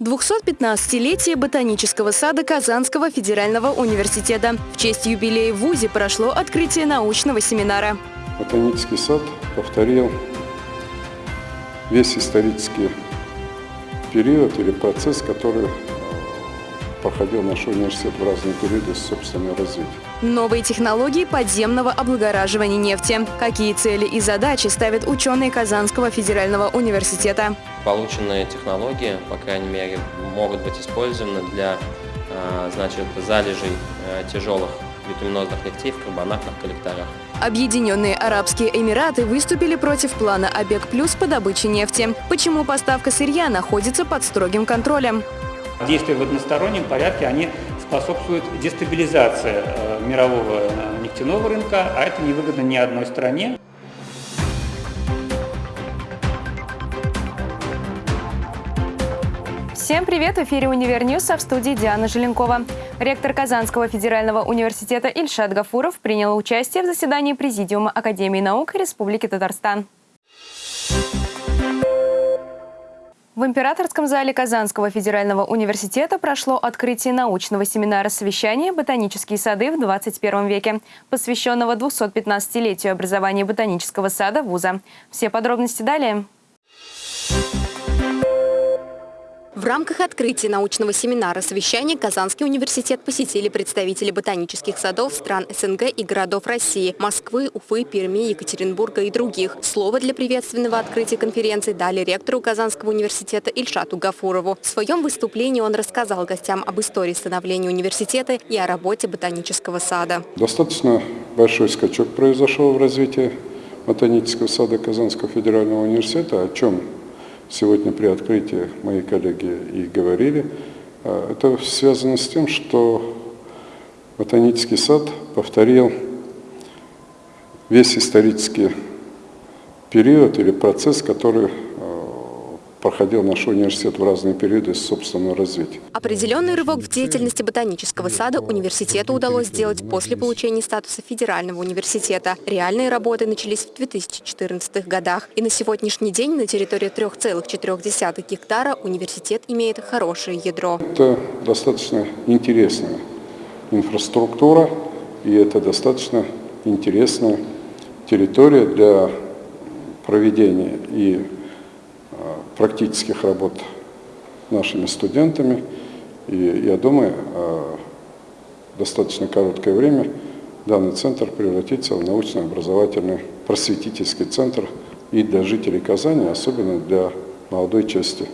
215-летие ботанического сада Казанского федерального университета. В честь юбилея в ВУЗе прошло открытие научного семинара. Ботанический сад повторил весь исторический период или процесс, который проходил наш университет в разные периоды собственного развития. Новые технологии подземного облагораживания нефти. Какие цели и задачи ставят ученые Казанского федерального университета? Полученные технологии, по крайней мере, могут быть использованы для а, значит, залежей э, тяжелых битуминозных нефтей в карбонатных коллекторах. Объединенные Арабские Эмираты выступили против плана ОПЕК+, плюс по добыче нефти. Почему поставка сырья находится под строгим контролем? Действия в одностороннем порядке, они способствуют дестабилизации э, мирового э, нефтяного рынка, а это невыгодно ни одной стране. Всем привет! В эфире «Универ а в студии Диана Желенкова. Ректор Казанского федерального университета Ильшат Гафуров принял участие в заседании Президиума Академии наук Республики Татарстан. В Императорском зале Казанского федерального университета прошло открытие научного семинара совещания «Ботанические сады в 21 веке», посвященного 215-летию образования ботанического сада вуза. Все подробности далее. В рамках открытия научного семинара совещания Казанский университет посетили представители ботанических садов стран СНГ и городов России – Москвы, Уфы, Перми, Екатеринбурга и других. Слово для приветственного открытия конференции дали ректору Казанского университета Ильшату Гафурову. В своем выступлении он рассказал гостям об истории становления университета и о работе ботанического сада. Достаточно большой скачок произошел в развитии ботанического сада Казанского федерального университета, о чем сегодня при открытии мои коллеги и говорили, а, это связано с тем, что ботанический сад повторил весь исторический период или процесс, который проходил наш университет в разные периоды собственного развития. Определенный рывок в деятельности ботанического сада университету удалось сделать после получения статуса федерального университета. Реальные работы начались в 2014 годах. И на сегодняшний день на территории 3,4 гектара университет имеет хорошее ядро. Это достаточно интересная инфраструктура, и это достаточно интересная территория для проведения и практических работ нашими студентами. И я думаю, достаточно короткое время данный центр превратится в научно-образовательный просветительский центр и для жителей Казани, особенно для молодой части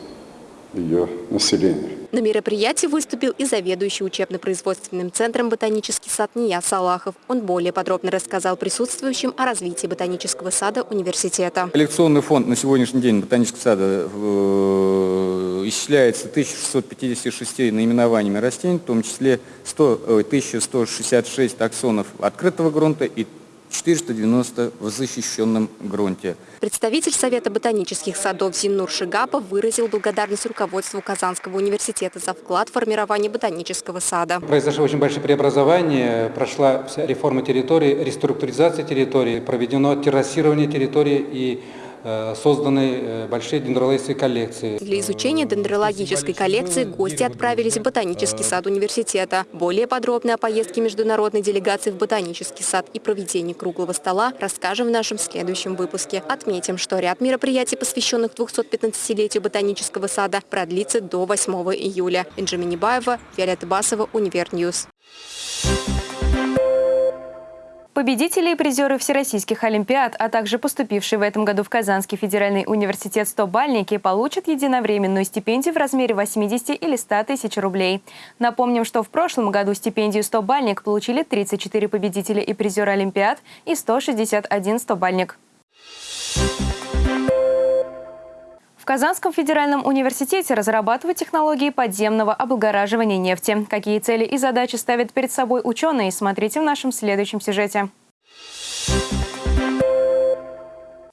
ее населения. На мероприятии выступил и заведующий учебно-производственным центром «Ботанический сад» Ния Салахов. Он более подробно рассказал присутствующим о развитии ботанического сада университета. Коллекционный фонд на сегодняшний день ботанического сада э, исчисляется 1656 наименованиями растений, в том числе 100, 1166 таксонов открытого грунта и 490 в защищенном грунте. Представитель Совета ботанических садов Зиннур Шигапов выразил благодарность руководству Казанского университета за вклад в формирование ботанического сада. Произошло очень большое преобразование, прошла вся реформа территории, реструктуризация территории, проведено террасирование территории и созданы э, большие дендрологические коллекции. Для изучения дендрологической коллекции гости отправились в ботанический сад университета. Более подробно о поездке международной делегации в ботанический сад и проведении круглого стола расскажем в нашем следующем выпуске. Отметим, что ряд мероприятий, посвященных 215-летию ботанического сада, продлится до 8 июля. Бенджамин Небаева, Виолетта Басова, Univer News. Победители и призеры всероссийских олимпиад, а также поступившие в этом году в Казанский федеральный университет 100-бальники получат единовременную стипендию в размере 80 или 100 тысяч рублей. Напомним, что в прошлом году стипендию 100-бальник получили 34 победителя и призеры олимпиад и 161 100-бальник. Казанском федеральном университете разрабатывают технологии подземного облагораживания нефти. Какие цели и задачи ставят перед собой ученые, смотрите в нашем следующем сюжете.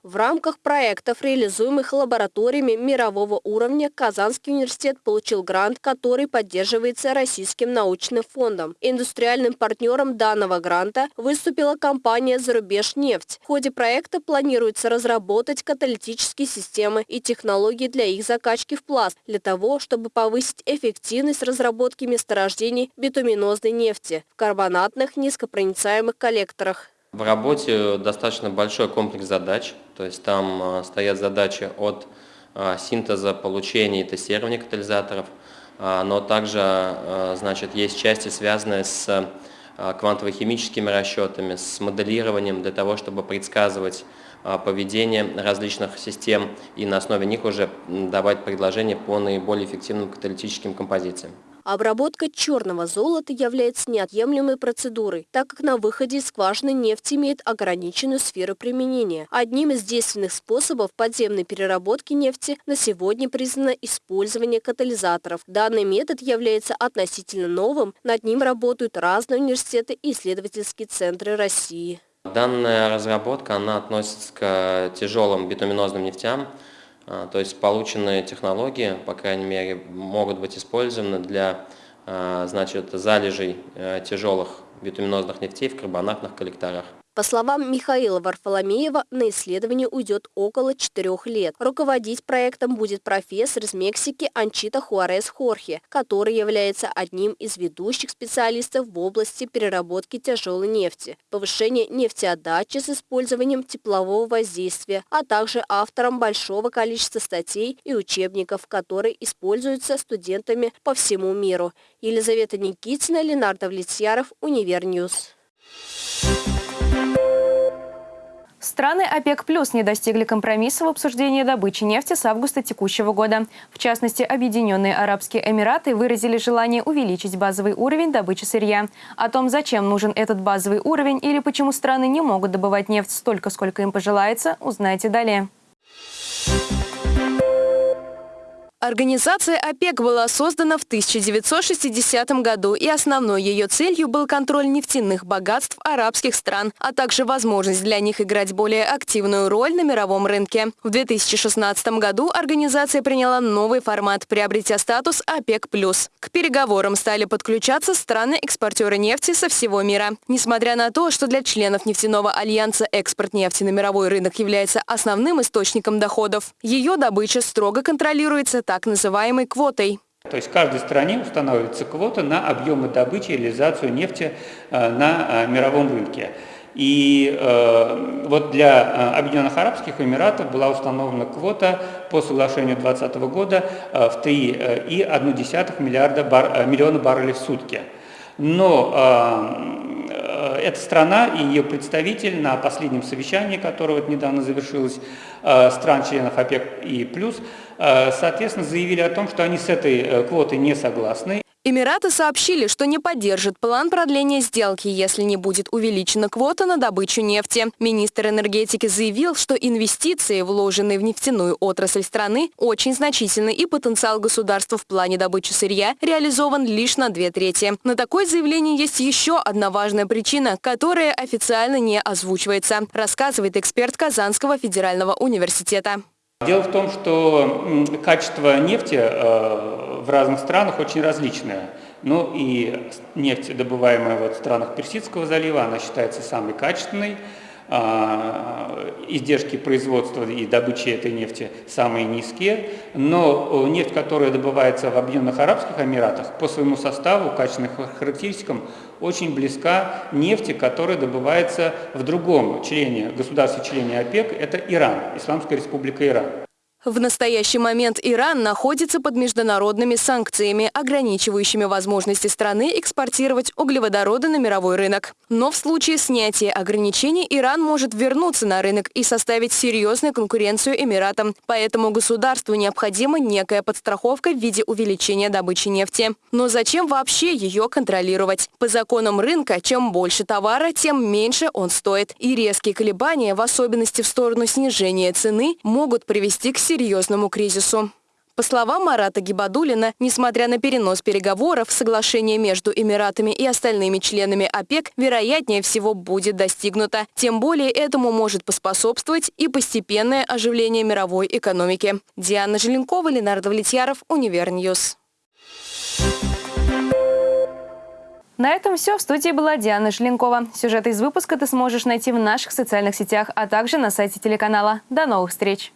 В рамках проектов, реализуемых лабораториями мирового уровня, Казанский университет получил грант, который поддерживается Российским научным фондом. Индустриальным партнером данного гранта выступила компания «Зарубежнефть». В ходе проекта планируется разработать каталитические системы и технологии для их закачки в пласт, для того, чтобы повысить эффективность разработки месторождений битуминозной нефти в карбонатных низкопроницаемых коллекторах. В работе достаточно большой комплекс задач, то есть там э, стоят задачи от э, синтеза, получения и тестирования катализаторов, э, но также значит, есть части, связанные с квантово-химическими расчетами, с моделированием для того, чтобы предсказывать поведение различных систем и на основе них уже давать предложения по наиболее эффективным каталитическим композициям. Обработка черного золота является неотъемлемой процедурой, так как на выходе из скважины нефть имеет ограниченную сферу применения. Одним из действенных способов подземной переработки нефти на сегодня признано использование катализаторов. Данный метод является относительно новым, над ним работают разные университеты и исследовательские центры России. Данная разработка она относится к тяжелым битуминозным нефтям, то есть полученные технологии, по крайней мере, могут быть использованы для а, значит, залежей э, тяжелых битуминозных нефтей в карбонатных коллекторах. По словам Михаила Варфоломеева, на исследование уйдет около четырех лет. Руководить проектом будет профессор из Мексики Анчита Хуарес Хорхе, который является одним из ведущих специалистов в области переработки тяжелой нефти, повышения нефтеотдачи с использованием теплового воздействия, а также автором большого количества статей и учебников, которые используются студентами по всему миру. Елизавета Никитина, Ленар Давлетьяров, Univer News. Страны ОПЕК+, плюс не достигли компромисса в обсуждении добычи нефти с августа текущего года. В частности, Объединенные Арабские Эмираты выразили желание увеличить базовый уровень добычи сырья. О том, зачем нужен этот базовый уровень или почему страны не могут добывать нефть столько, сколько им пожелается, узнаете далее. Организация ОПЕК была создана в 1960 году, и основной ее целью был контроль нефтяных богатств арабских стран, а также возможность для них играть более активную роль на мировом рынке. В 2016 году организация приняла новый формат, приобретя статус ОПЕК+. К переговорам стали подключаться страны-экспортеры нефти со всего мира. Несмотря на то, что для членов нефтяного альянса экспорт нефти на мировой рынок является основным источником доходов, ее добыча строго контролируется так называемой квотой. То есть в каждой стране устанавливается квота на объемы добычи и реализацию нефти э, на э, мировом рынке. И э, вот для Объединенных Арабских Эмиратов была установлена квота по соглашению 2020 года в 3,1 миллиарда миллиона баррелей в сутки. Но эта страна и ее представитель на последнем совещании, которое вот недавно завершилось, э, стран-членов ОПЕК и плюс, Э, соответственно, заявили о том, что они с этой э, квотой не согласны. Эмираты сообщили, что не поддержат план продления сделки, если не будет увеличена квота на добычу нефти. Министр энергетики заявил, что инвестиции, вложенные в нефтяную отрасль страны, очень значительны и потенциал государства в плане добычи сырья реализован лишь на две трети. На такое заявление есть еще одна важная причина, которая официально не озвучивается, рассказывает эксперт Казанского федерального университета. Дело в том, что качество нефти э, в разных странах очень различное. Ну и нефть, добываемая вот в странах Персидского залива, она считается самой качественной. А, издержки производства и добычи этой нефти самые низкие, но нефть, которая добывается в Объединенных Арабских Эмиратах, по своему составу, качественным характеристикам, очень близка нефти, которая добывается в другом члене, государстве-члене ОПЕК, это Иран, Исламская Республика Иран. В настоящий момент Иран находится под международными санкциями, ограничивающими возможности страны экспортировать углеводороды на мировой рынок. Но в случае снятия ограничений Иран может вернуться на рынок и составить серьезную конкуренцию Эмиратам. Поэтому государству необходима некая подстраховка в виде увеличения добычи нефти. Но зачем вообще ее контролировать? По законам рынка, чем больше товара, тем меньше он стоит. И резкие колебания, в особенности в сторону снижения цены, могут привести к серьезному кризису. По словам Марата Гибадулина, несмотря на перенос переговоров, соглашение между Эмиратами и остальными членами ОПЕК вероятнее всего будет достигнуто. Тем более этому может поспособствовать и постепенное оживление мировой экономики. Диана Желенкова, Ленар Давлетьяров, Univer News. На этом все. В студии была Диана Желенкова. Сюжет из выпуска ты сможешь найти в наших социальных сетях, а также на сайте телеканала. До новых встреч!